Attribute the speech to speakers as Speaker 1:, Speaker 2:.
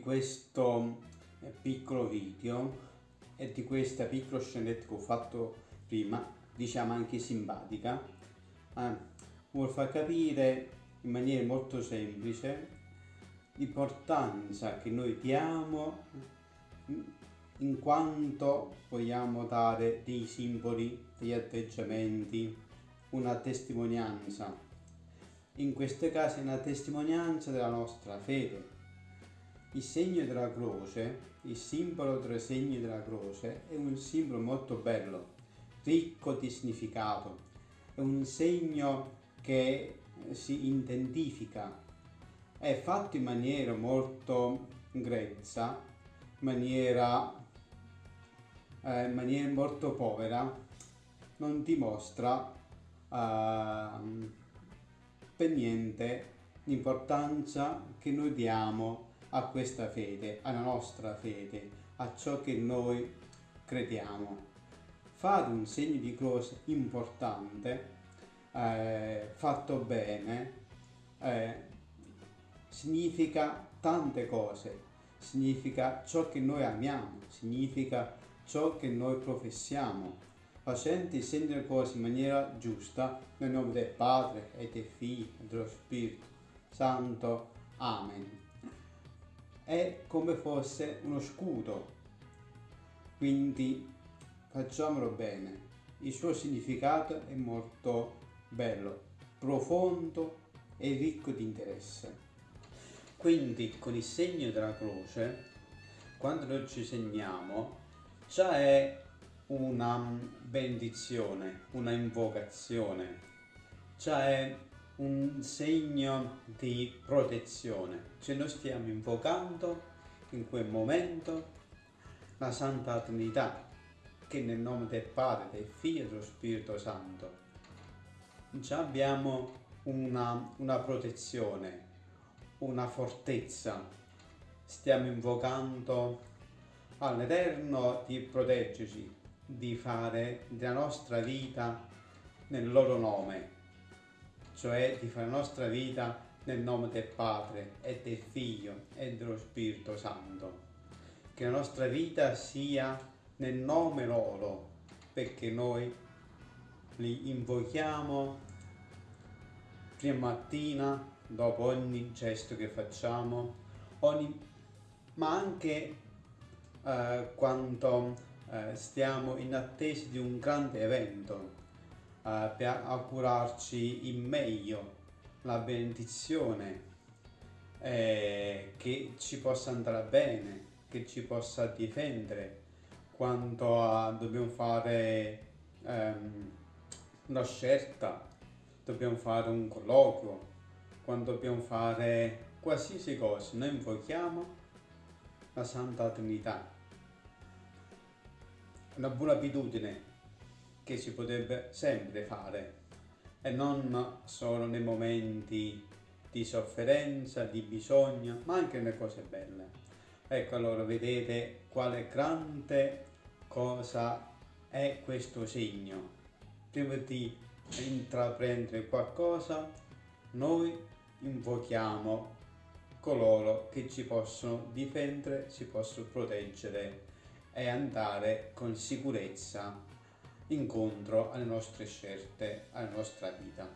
Speaker 1: questo eh, piccolo video e di questa piccola scenetta che ho fatto prima, diciamo anche simpatica, eh, vuol far capire in maniera molto semplice l'importanza che noi diamo in quanto vogliamo dare dei simboli, degli atteggiamenti, una testimonianza. In questi casi una testimonianza della nostra fede. Il segno della croce, il simbolo del segno della croce è un simbolo molto bello, ricco di significato. È un segno che si identifica. È fatto in maniera molto grezza, in maniera eh, in maniera molto povera non dimostra eh, per niente l'importanza che noi diamo a questa fede, alla nostra fede, a ciò che noi crediamo. Fare un segno di croce importante, eh, fatto bene, eh, significa tante cose, significa ciò che noi amiamo, significa ciò che noi professiamo, facendo i segni delle cose in maniera giusta, nel nome del Padre e del Figlio e dello Spirito Santo. Amen. È come fosse uno scudo, quindi facciamolo bene. Il suo significato è molto bello, profondo e ricco di interesse. Quindi con il segno della croce, quando noi ci segniamo, già è una benedizione, una invocazione, già è un segno di protezione. Cioè noi stiamo invocando in quel momento la Santa Trinità, che nel nome del Padre, del Figlio e dello Spirito Santo già abbiamo una, una protezione, una fortezza. Stiamo invocando all'Eterno di proteggerci, di fare della nostra vita nel loro nome, cioè di fare la nostra vita nel nome del Padre e del Figlio e dello Spirito Santo. Che la nostra vita sia nel nome loro, perché noi li invochiamo prima mattina, dopo ogni gesto che facciamo, ogni, ma anche eh, quando eh, stiamo in attesa di un grande evento eh, per augurarci in meglio la benedizione eh, che ci possa andare bene, che ci possa difendere quando dobbiamo fare ehm, una scelta, dobbiamo fare un colloquio, quando dobbiamo fare qualsiasi cosa, noi invochiamo la Santa Trinità. Una buona abitudine che si potrebbe sempre fare e non solo nei momenti di sofferenza, di bisogno, ma anche nelle cose belle. Ecco allora vedete quale grande cosa è questo segno. Prima di intraprendere qualcosa, noi invochiamo coloro che ci possono difendere, ci possono proteggere e andare con sicurezza incontro alle nostre scelte, alla nostra vita.